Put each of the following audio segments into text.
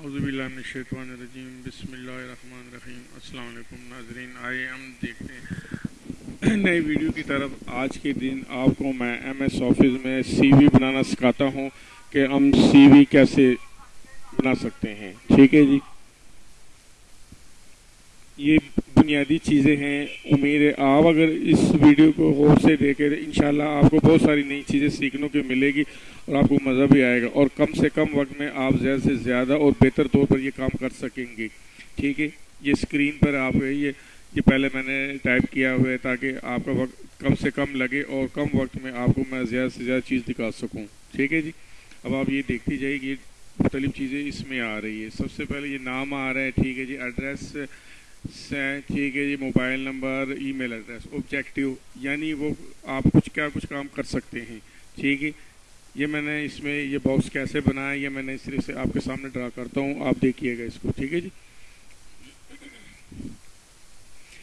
اعوذ باللہ من الشیطان الرجیم، بسم اللہ الرحمن الرحیم۔ السلام علیکم ناظرین آئے ہم دیکھتے ہیں۔ نئے ویڈیو کی طرف آج کے دن آپ کو میں ایم ایس آفس میں سی وی بنانا سکھاتا ہوں کہ ہم سی وی کیسے بنا سکتے ہیں۔ ٹھیک ہے جی؟ یہ بنیادی چیزیں ہیں، امید ہے آپ اگر اس ویڈیو کو غور سے دیکھیں انشاءاللہ آپ کو بہت ساری نئی چیزیں سیکھنے کو ملے گی اور آپ کو مزہ بھی آئے گا۔ اور کم سے کم وقت میں آپ زیادہ سے زیادہ اور بہتر طور پر یہ کام کر سکیں گے۔ ٹھیک ہے؟ یہ اسکرین پر آپ یہ یہ پہلے میں نے ٹائپ کیا ہوا ہے تاکہ آپ کا وقت کم سے کم لگے اور کم وقت میں آپ کو میں زیادہ سے زیادہ چیز دکھا سکوں۔ ٹھیک ہے جی؟ اب آپ یہ دیکھتی جائے گی مختلف چیزیں اس میں آ رہی ہے۔ سب سے پہلے یہ نام آ رہا ہے، ٹھیک ہے جی ایڈریس ٹھیک ہے جی mobile number email address objective یعنی وہ آپ کچھ کیا کچھ کام کر سکتے ہیں۔ ٹھیک ہے؟ یہ میں نے اس میں یہ باکس کیسے بنایا، یہ میں نے اس طرح سے آپ کے سامنے ڈرا کرتا ہوں، آپ دیکھیے گا اس کو، ٹھیک ہے جی؟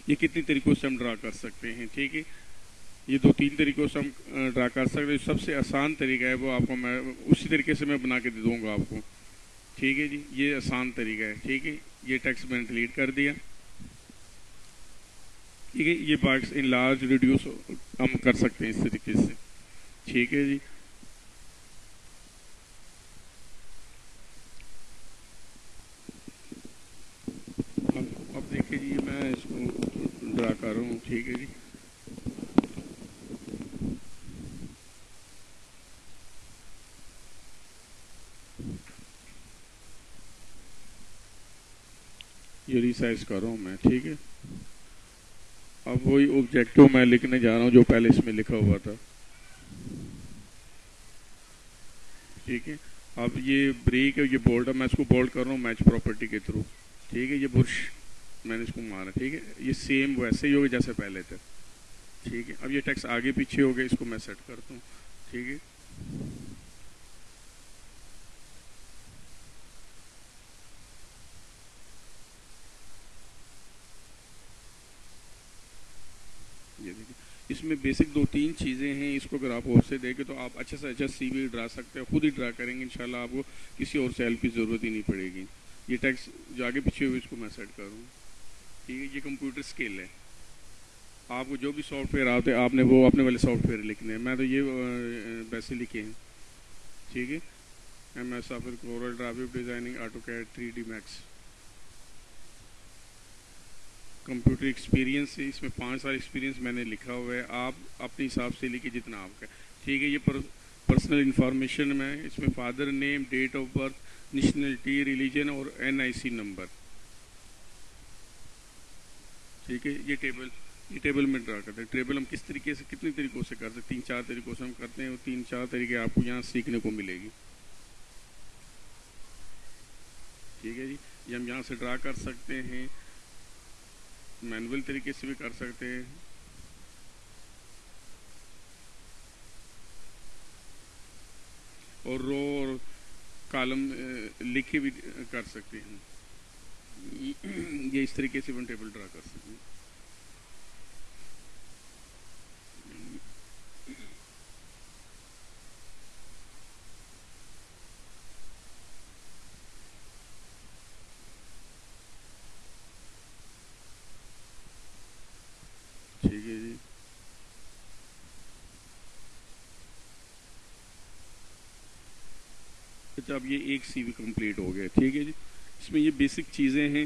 یہ کتنی طریقوں سے ہم ڈرا کر سکتے ہیں، ٹھیک ہے؟ یہ دو تین طریقوں سے ہم ڈرا کر سکتے ہیں۔ سب سے آسان طریقہ ہے وہ آپ کو میں اسی طریقے سے میں بنا کے دے دوں گا آپ کو۔ ٹھیک ہے جی؟ یہ آسان طریقہ ہے، ٹھیک ہے؟ یہ ٹیکس میں نے ڈلیٹ کر دیا۔ ٹھیک ہے یہ باکس ان لارج ریڈیوس ہم کر سکتے ہیں اس طریقے سے۔ ٹھیک ہے جی۔ اب دیکھیے جی میں اس کو ڈرا کر رہا ہوں۔ ٹھیک ہے جی۔ یہ ریسائز کر رہا ہوں میں۔ ٹھیک ہے۔ اب وہی آبجیکٹو میں لکھنے جا رہا ہوں جو پہلے اس میں لکھا ہوا تھا۔ ٹھیک ہے؟ اب یہ بریک ہے، یہ بولڈ ہے، میں اس کو بولڈ کر رہا ہوں میچ پراپرٹی کے تھرو ٹھیک ہے، یہ برش میں نے اس کو مارا۔ ٹھیک ہے؟ یہ سیم ویسے ہی ہوگا جیسے پہلے تھے۔ ٹھیک ہے؟ اب یہ ٹیکس آگے پیچھے ہو گیا اس کو میں سیٹ کرتا ہوں۔ ٹھیک ہے یہ دیکھیں اس میں بیسک دو تین چیزیں ہیں، اس کو اگر آپ اور سے دیکھیں تو آپ اچھا سے اچھا سی وی ڈرا سکتے ہیں، خود ہی ڈرا کریں گے، انشاءاللہ آپ کو کسی اور سے ہیلپ کی ضرورت ہی نہیں پڑے گی۔ یہ ٹیکس جو آگے پیچھے ہوئے، اس کو میں سیٹ کروں۔ ٹھیک ہے، یہ کمپیوٹر اسکل ہے۔ آپ کو جو بھی سافٹ ویئر آتے، آپ نے وہ اپنے والے سافٹ ویئر لکھنے ہیں۔ میں تو یہ ویسے لکھے ہیں۔ ٹھیک ہے۔ M S office Corel graphic designing AutoCAD three D max computer experience اس میں پانچ سال ایکسپیرینس میں نے لکھا ہوا ہے، آپ اپنے حساب سے لکھیں جتنا آپ کا ٹھیک ہے، یہ پرسنل انفارمیشن میں اس میں father name date of birth nationality religion اور این آئی سی نمبر ٹھیک ہے، یہ ٹیبل یہ ٹیبل میں ڈرا کرتے ہیں۔ ٹیبل ہم کس طریقے سے، کتنے طریقوں سے کرتے ہیں؟ تین چار طریقوں سے ہم کرتے ہیں اور تین چار طریقے آپ کو یہاں سیکھنے کو ملے گی۔ ٹھیک ہے جی یہ ہم یہاں سے ڈرا کر سکتے ہیں۔ مینول طریقے سے بھی کر سکتے ہیں۔ اور رو اور کالم لکھے بھی کر سکتے ہیں۔ یہ اس طریقے سے ون ٹیبل ڈرا کر سکتے ہیں ٹھیک ہے جی اچھا اب یہ ایک سی وی کمپلیٹ ہو گیا ٹھیک ہے جی؟ اس میں یہ بیسک چیزیں ہیں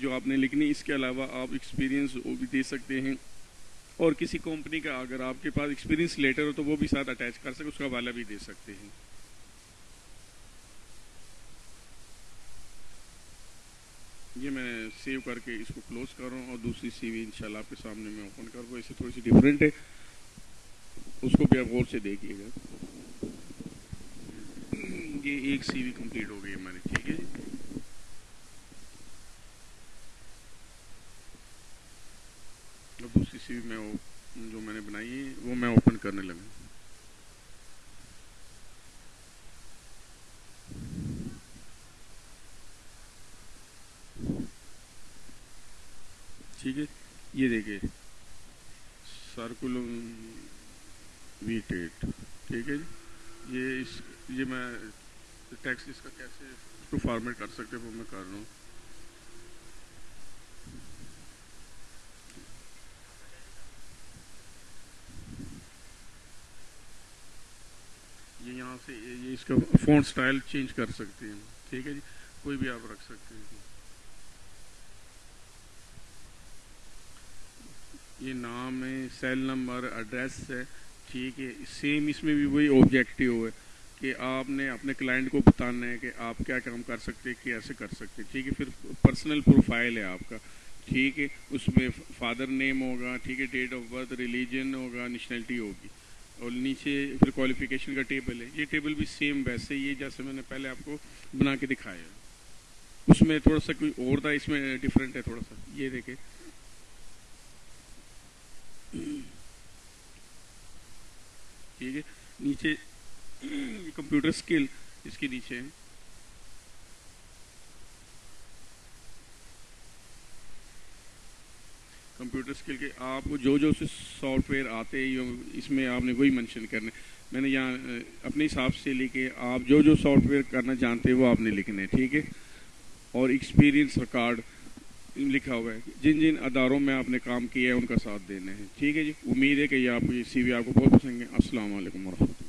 جو آپ نے لکھنی، اس کے علاوہ آپ ایکسپیرینس وہ بھی دے سکتے ہیں۔ اور کسی کمپنی کا اگر آپ کے پاس ایکسپیرینس لیٹر ہو تو وہ بھی ساتھ اٹیچ کر سکتے اس کا حوالہ بھی دے سکتے ہیں۔ یہ میں سیو کر کے اس کو کلوز کر رہا ہوں اور دوسری سی وی انشاءاللہ آپ کے سامنے میں اوپن کر رہا ہوں اسے تھوڑی سی ڈفرینٹ ہے۔ اس کو بھی آپ غور سے دیکھیے گا۔ یہ ایک سی وی کمپلیٹ ہو گئی ہماری، ٹھیک ہے جی؟ اب دوسری سی وی میں جو میں نے بنائی ہے، وہ میں اوپن کرنے لگا۔ ٹھیک ہے، یہ دیکھیں۔ سرکولم وی ٹیٹ ٹھیک ہے جی؟ یہ اس، یہ میں ٹیکسٹ اس کا کیسے اس کو فارمیٹ کر سکتے وہ میں کر رہا ہوں۔ یہ یہاں سے یہ اس کا فون سٹائل چینج کر سکتے ہیں۔ ٹھیک ہے جی؟ کوئی بھی آپ رکھ سکتے ہیں۔ یہ نام ہے سیل نمبر ایڈریس ہے۔ ٹھیک ہے سیم اس میں بھی وہی آبجیکٹیو ہے۔ کہ آپ نے اپنے کلائنٹ کو بتانا ہے کہ آپ کیا کام کر سکتے ہیں، کیسے کر سکتے ہیں۔ ٹھیک ہے، پھر پرسنل پروفائل ہے آپ کا۔ ٹھیک ہے، اس میں فادر نیم ہوگا، ٹھیک ہے ڈیٹ آف برتھ ریلیجن ہوگا نیشنلٹی ہوگی۔ اور نیچے پھر کوالیفیکیشن کا ٹیبل ہے۔ یہ ٹیبل بھی سیم ویسے ہی ہے جیسے میں نے پہلے آپ کو بنا کے دکھایا۔ اس میں تھوڑا سا کوئی اور تھا، اس میں ڈفرینٹ ہے تھوڑا سا۔ یہ دیکھیں۔ ٹھیک ہے، نیچے کمپیوٹر اسکل اس کے نیچے ہے کمپیوٹر اسکل کے آپ کو جو جو سافٹ ویئر آتے ہیں اس میں آپ نے وہی مینشن کرنا ہے۔ میں نے یہاں اپنے حساب سے لکھے آپ جو جو سافٹ ویئر کرنا چاہتے ہیں، وہ آپ نے لکھنا ہے ٹھیک ہے؟ اور ایکسپیرینس ریکارڈ لکھا ہوا ہے۔ جن جن اداروں میں آپ نے کام کیا ہے، ان کا ساتھ دینا ہے۔ ٹھیک ہے جی؟ امید ہے کہ یہ آپ کو یہ سی وی آپ کو بہت پسند ہے۔ السلام علیکم ورحمۃ اللہ۔